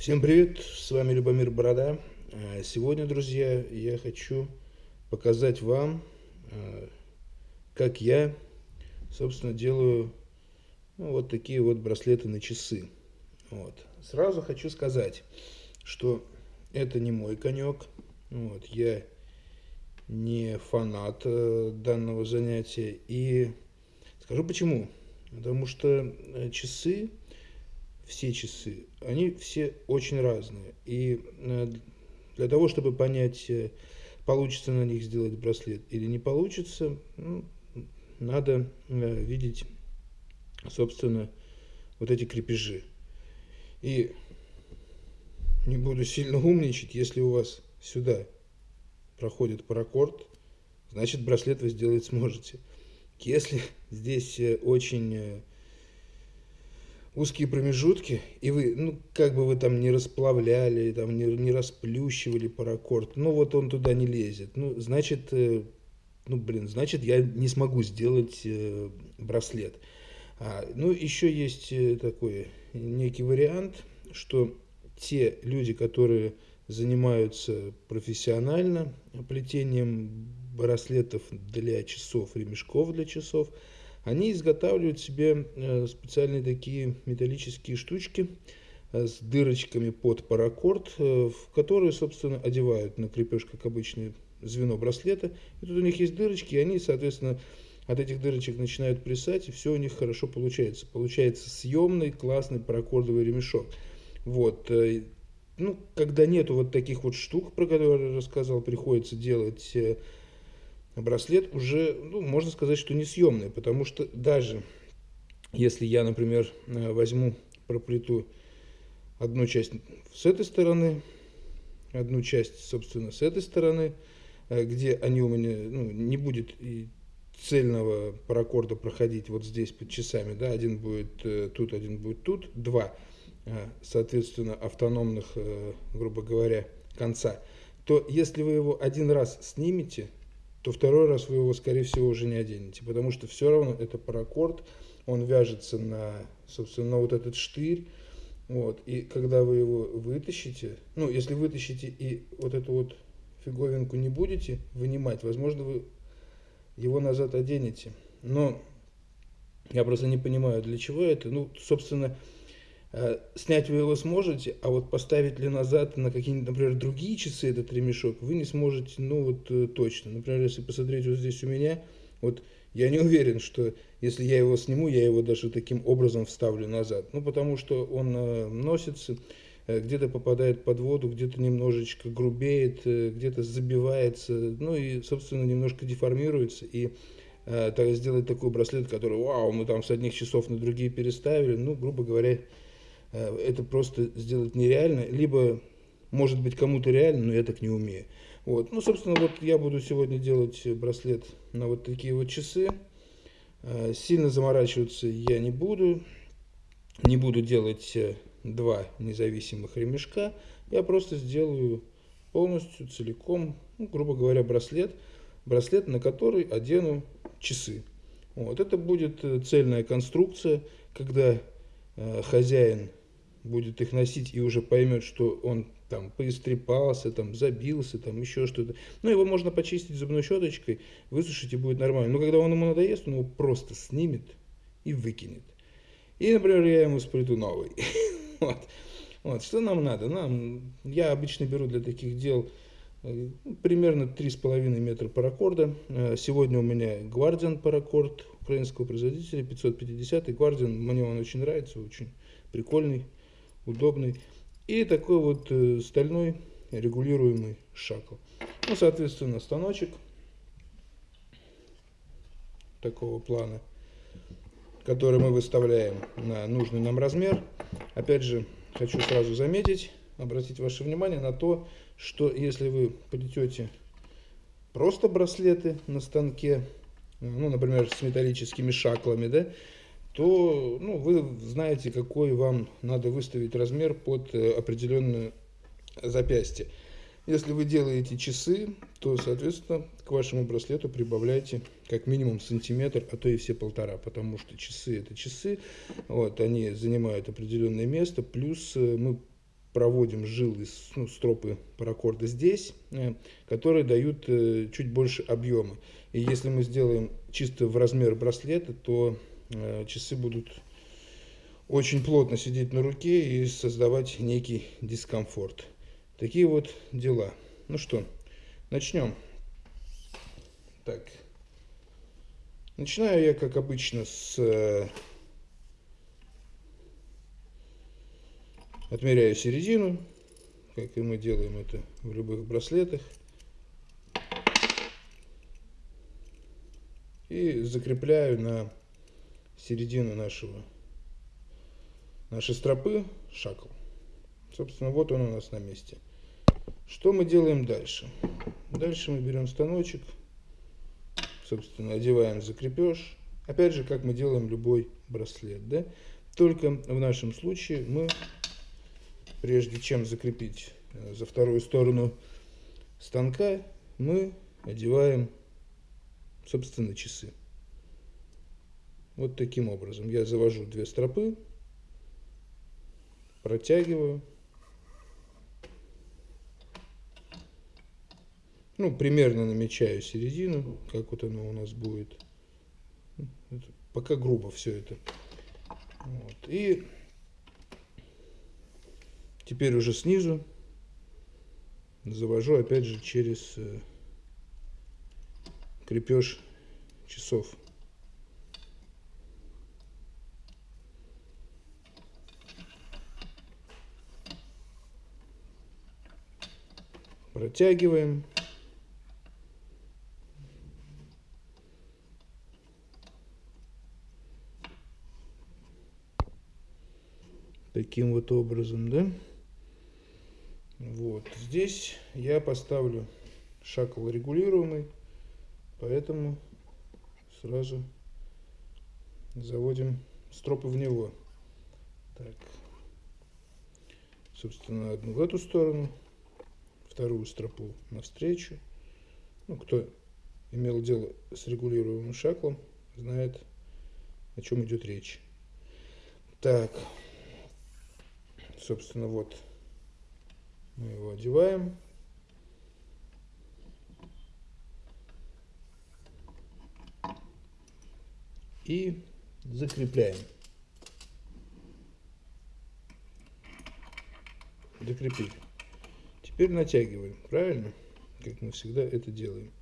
Всем привет, с вами Любомир Борода. А, сегодня, друзья, я хочу показать вам, а, как я, собственно, делаю ну, вот такие вот браслеты на часы. Вот. Сразу хочу сказать, что это не мой конек. Вот. Я не фанат э, данного занятия. И скажу почему. Потому что э, часы все часы, они все очень разные. И э, для того, чтобы понять, э, получится на них сделать браслет или не получится, ну, надо э, видеть, собственно, вот эти крепежи. И не буду сильно умничать, если у вас сюда проходит паракорд, значит браслет вы сделать сможете. Если здесь очень узкие промежутки, и вы, ну, как бы вы там не расплавляли, там, не, не расплющивали паракорд, ну, вот он туда не лезет. Ну, значит, э, ну, блин, значит, я не смогу сделать э, браслет. А, ну, еще есть э, такой некий вариант, что те люди, которые занимаются профессионально плетением браслетов для часов, ремешков для часов, они изготавливают себе э, специальные такие металлические штучки э, с дырочками под паракорд, э, в которые, собственно, одевают на крепеж, как обычное звено браслета. И тут у них есть дырочки, и они, соответственно, от этих дырочек начинают плясать, и все у них хорошо получается. Получается съемный, классный паракордовый ремешок. Вот. Ну, когда нету вот таких вот штук, про которые я рассказал, приходится делать браслет уже, ну, можно сказать, что несъемный, потому что даже если я, например, э, возьму, проплету одну часть с этой стороны, одну часть, собственно, с этой стороны, э, где они у меня, ну, не будет и цельного паракорда проходить вот здесь под часами, да, один будет э, тут, один будет тут, два, соответственно, автономных, грубо говоря, конца, то если вы его один раз снимете, то второй раз вы его, скорее всего, уже не оденете, потому что все равно это паракорд, он вяжется на, собственно, на вот этот штырь, вот, и когда вы его вытащите, ну, если вытащите и вот эту вот фиговинку не будете вынимать, возможно, вы его назад оденете, но я просто не понимаю, для чего это, ну, собственно, снять вы его сможете, а вот поставить ли назад на какие-нибудь, например, другие часы этот ремешок, вы не сможете, ну вот э, точно. Например, если посмотреть вот здесь у меня, вот я не уверен, что если я его сниму, я его даже таким образом вставлю назад. Ну, потому что он э, носится, где-то попадает под воду, где-то немножечко грубеет, где-то забивается, ну и, собственно, немножко деформируется. И так, сделать такой браслет, который, вау, мы там с одних часов на другие переставили, ну, грубо говоря, Э, это просто сделать нереально, либо, может быть, кому-то реально, но я так не умею. Вот. Ну, собственно, вот я буду сегодня делать браслет на вот такие вот часы. Э, сильно заморачиваться я не буду. Не буду делать э, два независимых ремешка. Я просто сделаю полностью, целиком, ну, грубо говоря, браслет. Браслет, на который одену часы. Вот. Это будет цельная конструкция, когда хозяин будет их носить и уже поймет, что он там поистрепался, там забился, там еще что-то. Ну, его можно почистить зубной щеточкой, высушить и будет нормально. Но когда он ему надоест, он его просто снимет и выкинет. И, например, я ему сплету новый. вот. вот. Что нам надо? Нам, я обычно беру для таких дел э, примерно 3,5 метра паракорда. Э, сегодня у меня Guardian паракорд украинского производителя, 550 Guardian. Мне он очень нравится, очень прикольный удобный. И такой вот э, стальной регулируемый шакл. Ну, соответственно, станочек такого плана, который мы выставляем на нужный нам размер. Опять же, хочу сразу заметить, обратить ваше внимание на то, что если вы плетете просто браслеты на станке, ну, например, с металлическими шаклами, да, то ну, вы знаете, какой вам надо выставить размер под э, определенное запястье. Если вы делаете часы, то, соответственно, к вашему браслету прибавляйте как минимум сантиметр, а то и все полтора, потому что часы это часы, вот, они занимают определенное место, плюс э, мы проводим жилы, ну, стропы паракорда здесь, э, которые дают чуть больше объема. И если мы сделаем чисто в размер браслета, то часы будут очень плотно сидеть на руке и создавать некий дискомфорт. Такие вот дела. Ну что, начнем. Так. Начинаю я, как обычно, с Отмеряю середину, как и мы делаем это в любых браслетах. И закрепляю на середину нашего, нашей стропы шакл. Собственно, вот он у нас на месте. Что мы делаем дальше? Дальше мы берем станочек, собственно, одеваем закрепеж. Опять же, как мы делаем любой браслет, да? Только в нашем случае мы прежде чем закрепить э, за вторую сторону станка, мы одеваем, собственно, часы. Вот таким образом. Я завожу две стропы, протягиваю. Ну, примерно намечаю середину, как вот оно у нас будет. Пока грубо все это. Вот. И Теперь уже снизу завожу опять же через э, крепеж часов. Протягиваем. Таким вот образом, да? Вот здесь я поставлю шакл регулируемый, поэтому сразу заводим стропы в него. Так, собственно, одну в эту сторону, вторую стропу навстречу. Ну, кто имел дело с регулируемым шаклом, знает, о чем идет речь. Так, собственно, вот мы его одеваем. И закрепляем. Закрепили. Теперь натягиваем, правильно? Как мы всегда это делаем.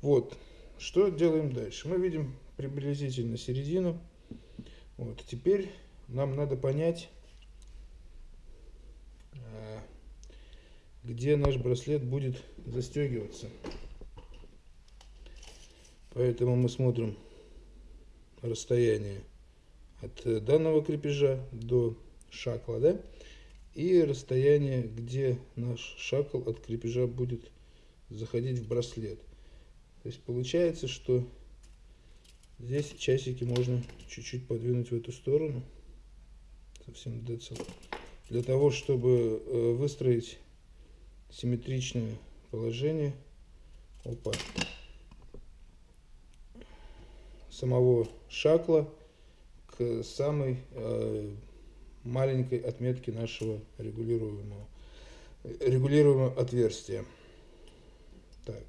Вот. Что делаем дальше? Мы видим приблизительно середину. Вот. Теперь нам надо понять, где наш браслет будет застегиваться. Поэтому мы смотрим расстояние от данного крепежа до шакла, да? И расстояние, где наш шакл от крепежа будет заходить в браслет. То есть получается, что здесь часики можно чуть-чуть подвинуть в эту сторону. Совсем децл. Для того, чтобы э, выстроить симметричное положение опа, самого шакла к самой э, маленькой отметке нашего регулируемого, регулируемого отверстия. Так,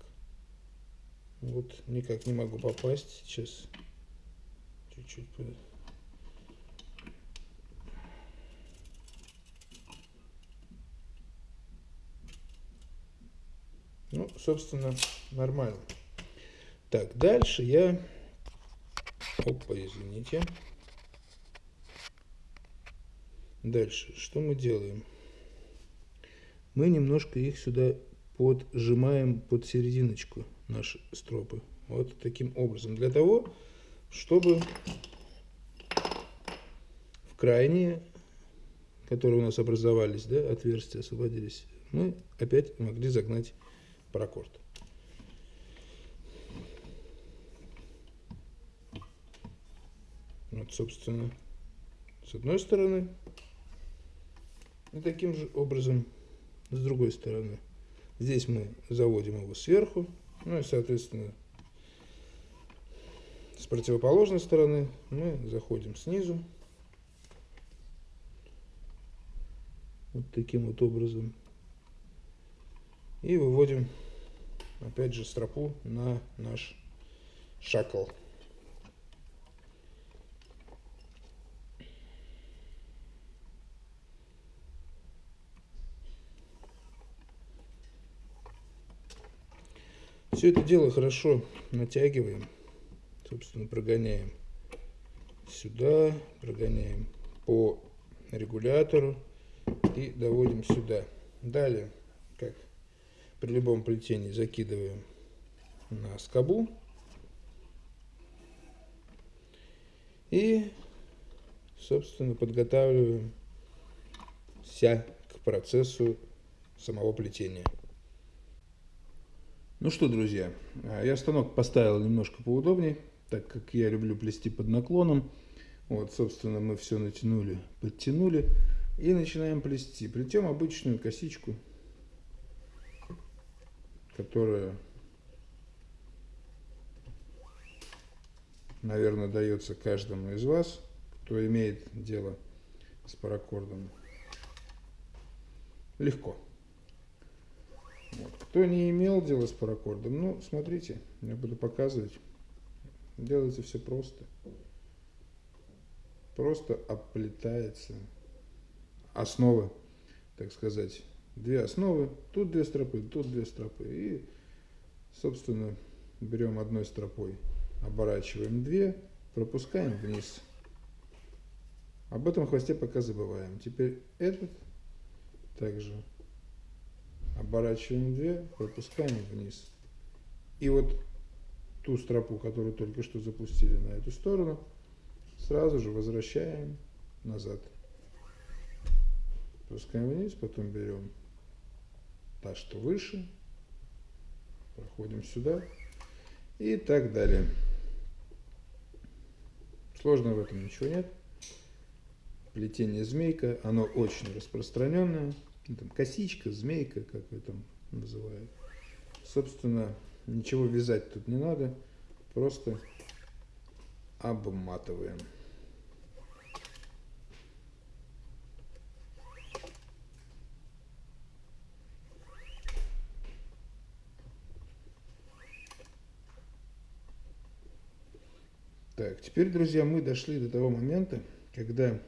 вот никак не могу попасть сейчас. Чуть-чуть Ну, собственно, нормально. Так, дальше я... Опа, извините. Дальше, что мы делаем? Мы немножко их сюда поджимаем под серединочку, наши стропы. Вот таким образом. Для того, чтобы в крайние, которые у нас образовались, да, отверстия освободились, мы опять могли загнать паракорд. Вот, собственно, с одной стороны. И таким же образом с другой стороны. Здесь мы заводим его сверху. Ну и, соответственно, с противоположной стороны мы заходим снизу. вот таким вот образом. И выводим опять же стропу на наш шакл. Все это дело хорошо натягиваем, собственно, прогоняем сюда, прогоняем по регулятору и доводим сюда. Далее, как при любом плетении, закидываем на скобу и, собственно, подготавливаем вся к процессу самого плетения. Ну что, друзья, а, я станок поставил немножко поудобнее, так как я люблю плести под наклоном. Вот, собственно, мы все натянули, подтянули и начинаем плести. Плетем обычную косичку, которая, наверное, дается каждому из вас, кто имеет дело с паракордом. Легко. Вот. Кто не имел дела с паракордом, ну, смотрите, я буду показывать. Делается все просто. Просто оплетается основы, так сказать, две основы. Тут две стропы, тут две стропы. И, собственно, берем одной стропой, оборачиваем две, пропускаем вниз. Об этом хвосте пока забываем. Теперь этот также оборачиваем 2, пропускаем вниз. И вот ту стропу, которую только что запустили на эту сторону, сразу же возвращаем назад. Пропускаем вниз, потом берем та, что выше, проходим сюда и так далее. Сложно в этом ничего нет. Плетение змейка, оно очень распространенное. Ну, там, косичка, змейка, как вы там называют. Собственно, ничего вязать тут не надо, просто обматываем. Так, теперь, друзья, мы дошли до того момента, когда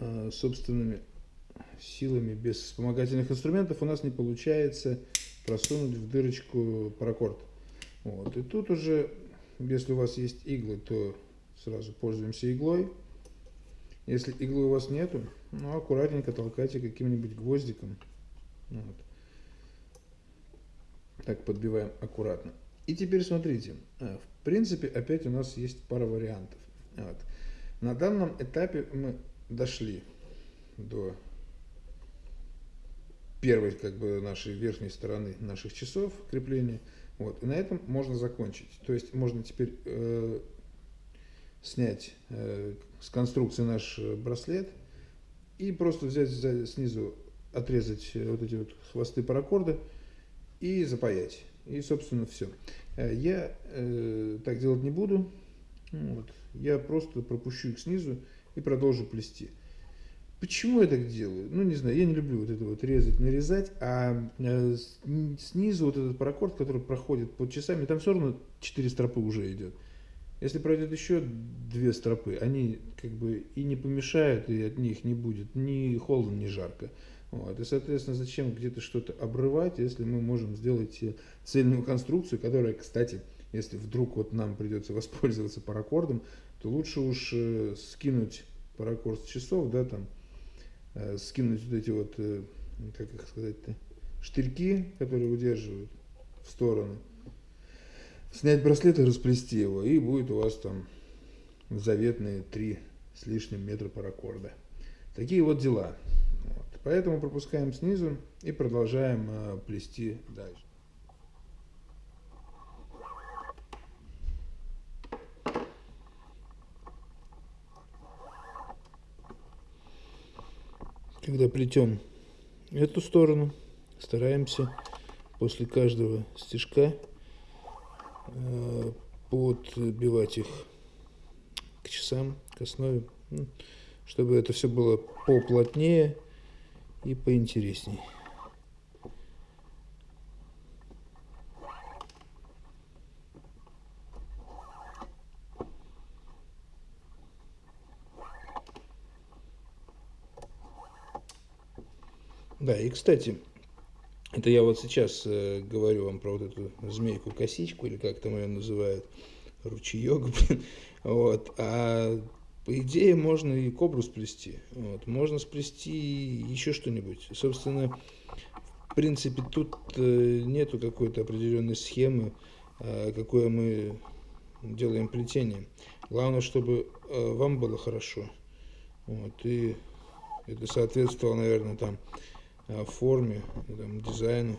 э, собственными силами без вспомогательных инструментов у нас не получается просунуть в дырочку паракорд. Вот. И тут уже, если у вас есть иглы, то сразу пользуемся иглой. Если иглы у вас нету, ну, аккуратненько толкайте каким-нибудь гвоздиком. Вот. Так подбиваем аккуратно. И теперь смотрите, э, в принципе, опять у нас есть пара вариантов. Вот. На данном этапе мы дошли до первой как бы нашей верхней стороны наших часов крепления. Вот. И на этом можно закончить. То есть можно теперь э, снять э, с конструкции наш браслет и просто взять за, снизу, отрезать вот эти вот хвосты паракорда и запаять. И, собственно, все. Э, я э, так делать не буду. Вот. Я просто пропущу их снизу и продолжу плести. Почему я так делаю? Ну, не знаю, я не люблю вот это вот резать, нарезать, а э, снизу вот этот паракорд, который проходит под часами, там все равно 4 стропы уже идет. Если пройдет еще две стропы, они как бы и не помешают, и от них не будет ни холодно, ни жарко. Вот. И, соответственно, зачем где-то что-то обрывать, если мы можем сделать цельную конструкцию, которая, кстати, если вдруг вот нам придется воспользоваться паракордом, то лучше уж э, скинуть паракорд с часов, да, там, Э, скинуть вот эти вот, э, как их сказать-то, штырьки, которые удерживают в сторону, снять браслет и расплести его, и будет у вас там заветные три с лишним метра паракорда. Такие вот дела. Вот. Поэтому пропускаем снизу и продолжаем э, плести дальше. Когда плетем эту сторону, стараемся после каждого стежка подбивать их к часам, к основе, ну, чтобы это все было поплотнее и поинтересней. Да, и кстати, это я вот сейчас э, говорю вам про вот эту змейку-косичку, или как там ее называют, ручеек, блин, вот, а по идее можно и кобру сплести, вот, можно сплести еще что-нибудь, собственно, в принципе, тут э, нету какой-то определенной схемы, э, какое мы делаем плетение, главное, чтобы э, вам было хорошо, вот, и это соответствовало, наверное, там, форме, там, дизайну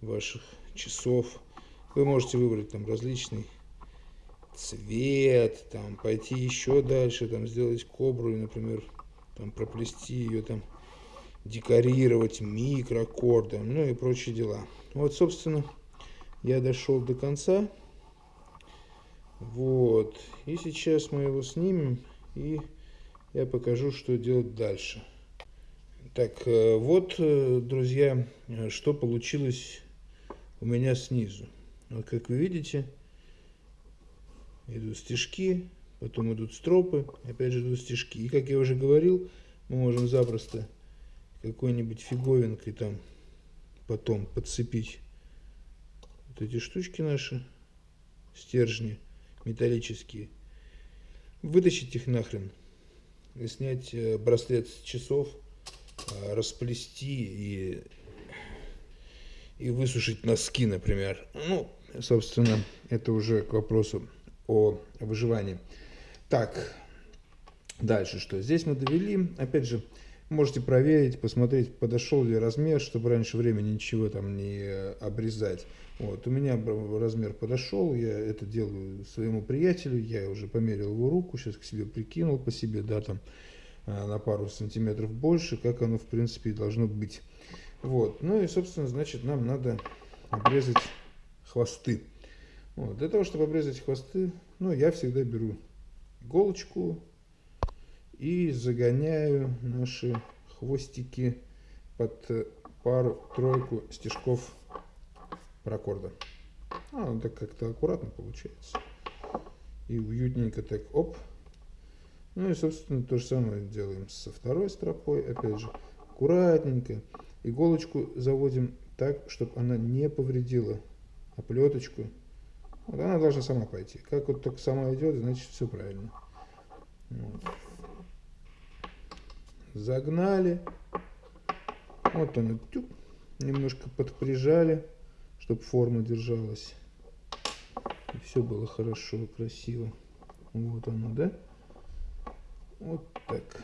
ваших часов. Вы можете выбрать там различный цвет, там, пойти еще дальше, там, сделать кобру, например, там, проплести ее, там, декорировать микроаккордом, ну и прочие дела. Вот, собственно, я дошел до конца. Вот. И сейчас мы его снимем, и я покажу, что делать дальше. Так, э, вот, э, друзья, э, что получилось у меня снизу. Вот, как вы видите, идут стежки, потом идут стропы, опять же идут стежки. И, как я уже говорил, мы можем запросто какой-нибудь фиговинкой там потом подцепить вот эти штучки наши, стержни металлические, вытащить их нахрен и снять браслет с часов – расплести и, и высушить носки, например. Ну, собственно, это уже к вопросу о выживании. Так, дальше что? Здесь мы довели, опять же, можете проверить, посмотреть, подошел ли размер, чтобы раньше времени ничего там не обрезать. Вот, у меня размер подошел, я это делаю своему приятелю, я уже померил его руку, сейчас к себе прикинул по себе, да, там, Э, на пару сантиметров больше, как оно в принципе и должно быть. Вот. Ну и, собственно, значит, нам надо обрезать хвосты. Вот. Для того, чтобы обрезать хвосты, ну, я всегда беру иголочку и загоняю наши хвостики под пару-тройку стежков паракорда. А, он так как-то аккуратно получается. И уютненько так, оп, ну и, собственно, то же самое делаем со второй стропой. Опять же, аккуратненько. Иголочку заводим так, чтобы она не повредила оплеточку. Вот она должна сама пойти. Как вот только сама идет, значит все правильно. Вот. Загнали. Вот она, тюк, немножко подприжали, чтобы форма держалась. И все было хорошо, красиво. Вот оно, да? Вот так.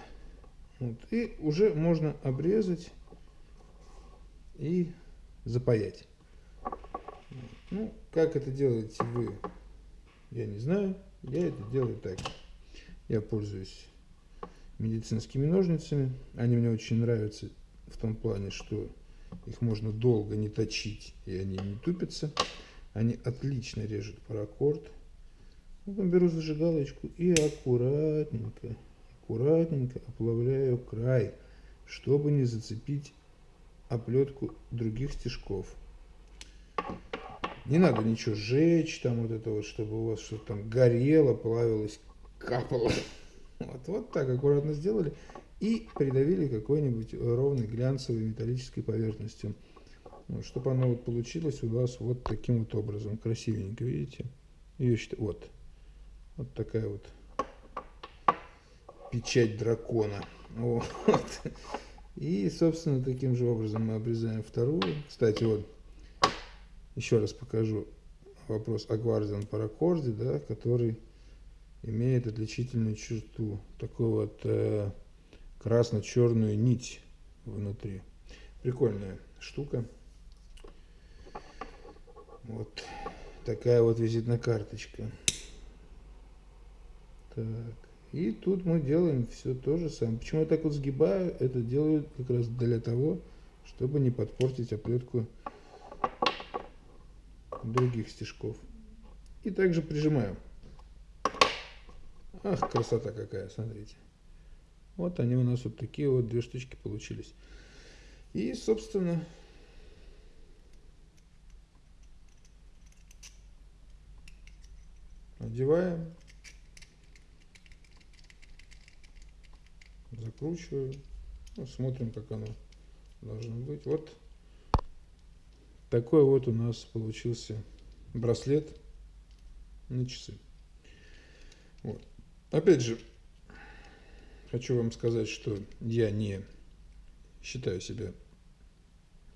Вот. И уже можно обрезать и запаять. Ну, как это делаете вы, я не знаю. Я это делаю так. Я пользуюсь медицинскими ножницами. Они мне очень нравятся в том плане, что их можно долго не точить, и они не тупятся. Они отлично режут паракорд. Потом беру зажигалочку и аккуратненько аккуратненько оплавляю край, чтобы не зацепить оплетку других стежков. Не надо ничего сжечь, там вот это вот, чтобы у вас что-то там горело, плавилось, капало. Вот, вот так аккуратно сделали и придавили какой-нибудь ровной глянцевой металлической поверхностью. Вот, чтобы оно вот получилось у вас вот таким вот образом, красивенько, видите? Ее вот, вот такая вот печать дракона. Вот. И, собственно, таким же образом мы обрезаем вторую. Кстати, вот, еще раз покажу вопрос о гвардиан паракорде, да, который имеет отличительную черту, такую вот э, красно-черную нить внутри. Прикольная штука. Вот такая вот визитная карточка. Так. И тут мы делаем все то же самое. Почему я так вот сгибаю? Это делаю как раз для того, чтобы не подпортить оплетку других стежков. И также прижимаю. Ах, красота какая, смотрите. Вот они у нас вот такие вот две штучки получились. И, собственно, одеваем, закручиваю, ну, смотрим, как оно должно быть. Вот такой вот у нас получился браслет на часы. Вот. Опять же, хочу вам сказать, что я не считаю себя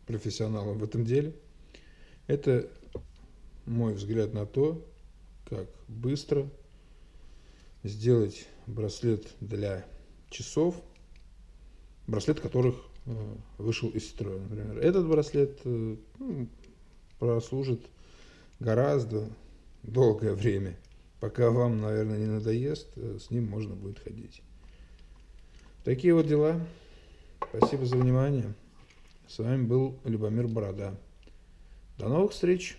профессионалом в этом деле. Это мой взгляд на то, как быстро сделать браслет для часов, браслет которых э, вышел из строя. Например, этот браслет э, ну, прослужит гораздо долгое время. Пока вам, наверное, не надоест, э, с ним можно будет ходить. Такие вот дела. Спасибо за внимание. С вами был Любомир Борода. До новых встреч!